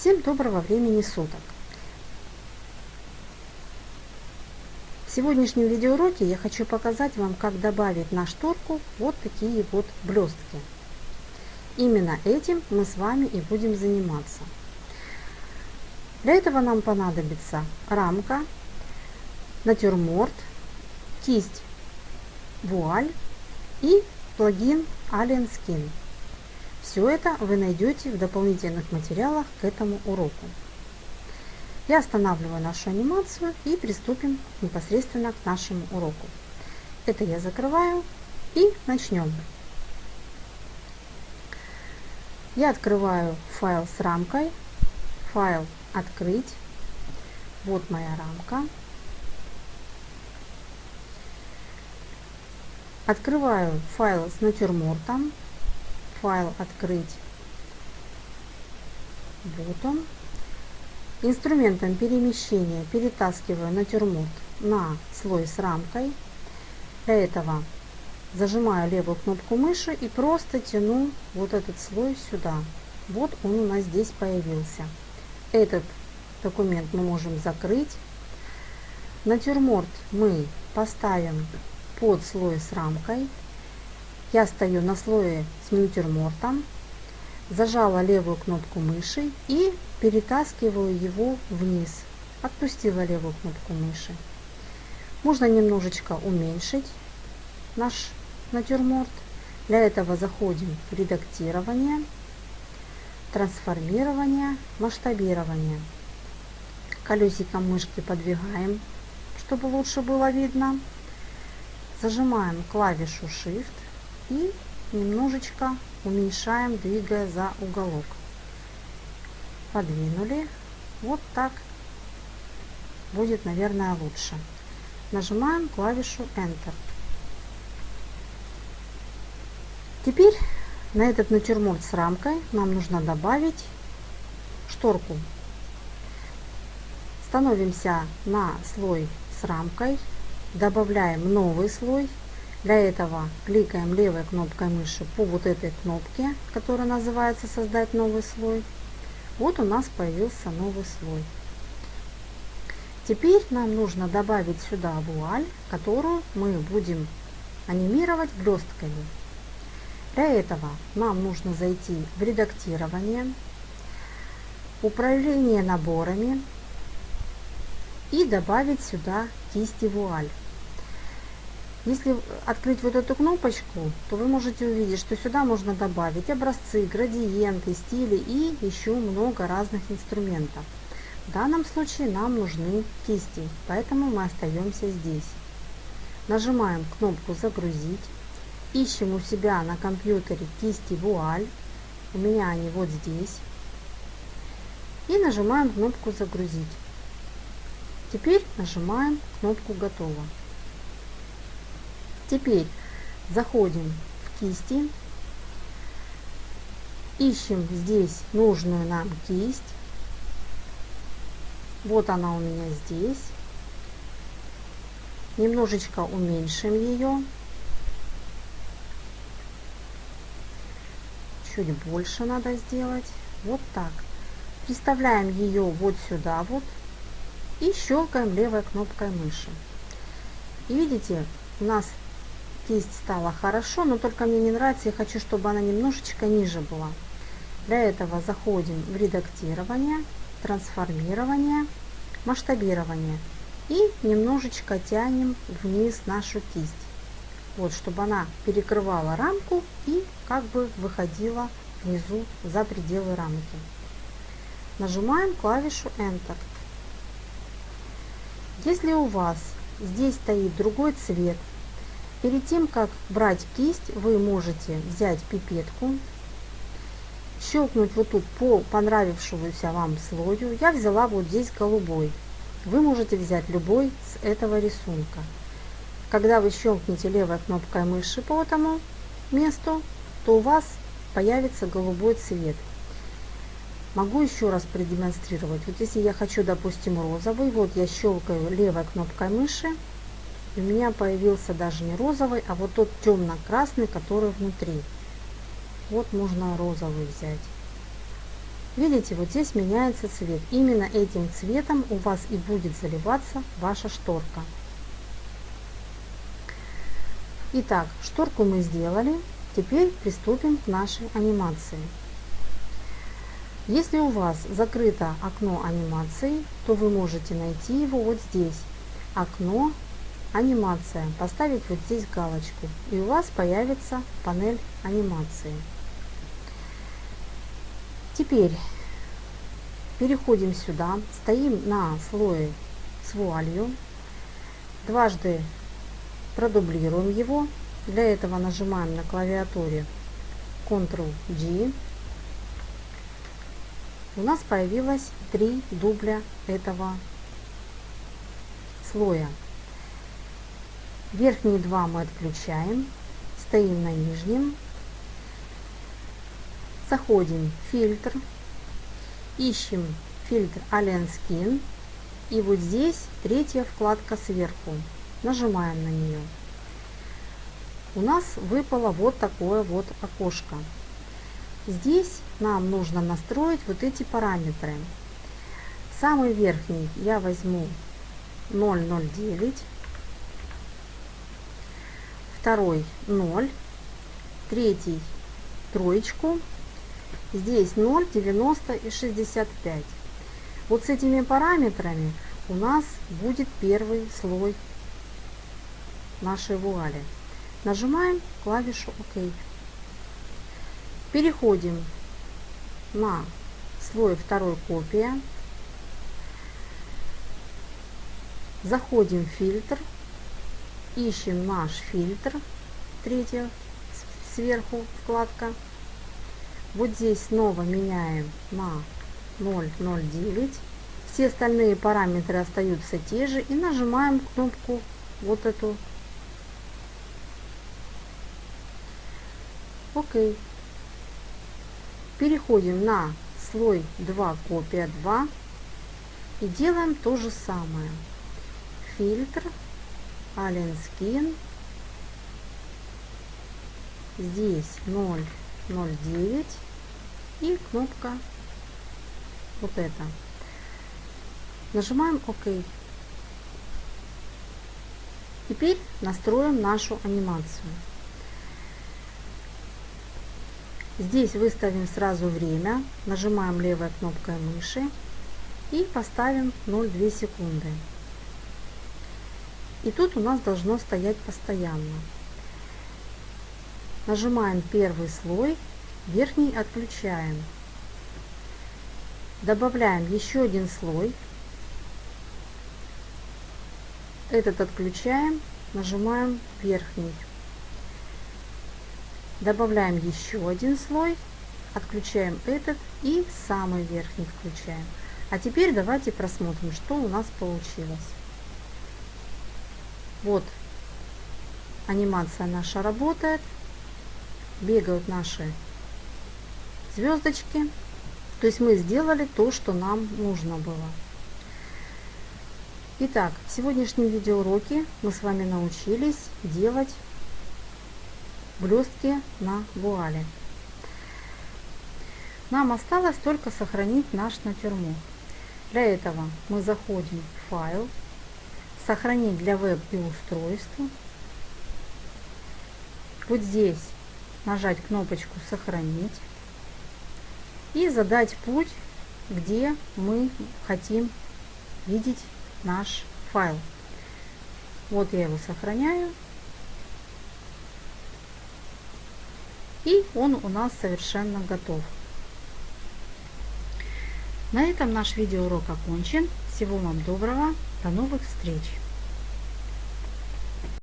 Всем доброго времени суток! В сегодняшнем видеоуроке я хочу показать вам, как добавить на шторку вот такие вот блестки. Именно этим мы с вами и будем заниматься. Для этого нам понадобится рамка, натюрморт, кисть вуаль и плагин Alien Skin. Все это вы найдете в дополнительных материалах к этому уроку. Я останавливаю нашу анимацию и приступим непосредственно к нашему уроку. Это я закрываю и начнем. Я открываю файл с рамкой, файл «Открыть». Вот моя рамка. Открываю файл с натюрмортом. Файл открыть. Вот он. Инструментом перемещения перетаскиваю натюрморт на слой с рамкой. Для этого зажимаю левую кнопку мыши и просто тяну вот этот слой сюда. Вот он у нас здесь появился. Этот документ мы можем закрыть. Натюрморт мы поставим под слой с рамкой. Я стою на слое с натюрмортом, зажала левую кнопку мыши и перетаскиваю его вниз. Отпустила левую кнопку мыши. Можно немножечко уменьшить наш натюрморт. Для этого заходим в редактирование, трансформирование, масштабирование. Колесиком мышки подвигаем, чтобы лучше было видно. Зажимаем клавишу Shift и немножечко уменьшаем, двигая за уголок. Подвинули. Вот так будет, наверное, лучше. Нажимаем клавишу Enter. Теперь на этот натюрморт с рамкой нам нужно добавить шторку. Становимся на слой с рамкой добавляем новый слой. Для этого кликаем левой кнопкой мыши по вот этой кнопке, которая называется «Создать новый слой». Вот у нас появился новый слой. Теперь нам нужно добавить сюда вуаль, которую мы будем анимировать блестками. Для этого нам нужно зайти в редактирование, управление наборами и добавить сюда кисти вуаль. Если открыть вот эту кнопочку, то вы можете увидеть, что сюда можно добавить образцы, градиенты, стили и еще много разных инструментов. В данном случае нам нужны кисти, поэтому мы остаемся здесь. Нажимаем кнопку «Загрузить». Ищем у себя на компьютере кисти вуаль. У меня они вот здесь. И нажимаем кнопку «Загрузить». Теперь нажимаем кнопку «Готово». Теперь заходим в кисти, ищем здесь нужную нам кисть. Вот она у меня здесь. Немножечко уменьшим ее. Чуть больше надо сделать. Вот так. Приставляем ее вот сюда вот и щелкаем левой кнопкой мыши. И видите, у нас кисть стала хорошо, но только мне не нравится, я хочу, чтобы она немножечко ниже была. Для этого заходим в редактирование, трансформирование, масштабирование и немножечко тянем вниз нашу кисть. Вот, чтобы она перекрывала рамку и как бы выходила внизу за пределы рамки. Нажимаем клавишу Enter. Если у вас здесь стоит другой цвет, перед тем как брать кисть, вы можете взять пипетку, щелкнуть вот тут по понравившемуся вам слою. Я взяла вот здесь голубой. Вы можете взять любой с этого рисунка. Когда вы щелкнете левой кнопкой мыши по этому месту, то у вас появится голубой цвет. Могу еще раз продемонстрировать. Вот если я хочу, допустим, розовый, вот я щелкаю левой кнопкой мыши, у меня появился даже не розовый, а вот тот темно-красный, который внутри. Вот можно розовый взять. Видите, вот здесь меняется цвет. Именно этим цветом у вас и будет заливаться ваша шторка. Итак, шторку мы сделали. Теперь приступим к нашей анимации. Если у вас закрыто окно анимации, то вы можете найти его вот здесь. Окно анимация. Поставить вот здесь галочку. И у вас появится панель анимации. Теперь переходим сюда. Стоим на слое с вуалью. Дважды продублируем его. Для этого нажимаем на клавиатуре Ctrl-G у нас появилось три дубля этого слоя. Верхние два мы отключаем, стоим на нижнем, заходим в фильтр, ищем фильтр Alien Skin и вот здесь третья вкладка сверху. Нажимаем на нее. У нас выпало вот такое вот окошко. Здесь нам нужно настроить вот эти параметры. Самый верхний я возьму 0,09, второй 0, третий троечку, здесь 0, 90 и 65. Вот с этими параметрами у нас будет первый слой нашей вуали. Нажимаем клавишу ОК. Переходим на слой второй копия. Заходим в фильтр, ищем наш фильтр, третья сверху вкладка. Вот здесь снова меняем на 0,09. Все остальные параметры остаются те же и нажимаем кнопку вот эту. Окей. Переходим на слой 2, копия 2 и делаем то же самое. Фильтр, Alien Skin, здесь 0,09 и кнопка вот эта. Нажимаем ОК. Теперь настроим нашу анимацию. Здесь выставим сразу время, нажимаем левой кнопкой мыши и поставим 0,2 секунды. И тут у нас должно стоять постоянно. Нажимаем первый слой, верхний отключаем. Добавляем еще один слой. Этот отключаем, нажимаем верхний. Добавляем еще один слой, отключаем этот и самый верхний включаем. А теперь давайте просмотрим, что у нас получилось. Вот анимация наша работает, бегают наши звездочки. То есть мы сделали то, что нам нужно было. Итак, в сегодняшнем видеоуроке мы с вами научились делать блестки на вуале. Нам осталось только сохранить наш натюрморт. Для этого мы заходим в файл, сохранить для веб и устройства. Вот здесь нажать кнопочку сохранить и задать путь, где мы хотим видеть наш файл. Вот я его сохраняю И он у нас совершенно готов. На этом наш видеоурок окончен. Всего вам доброго. До новых встреч!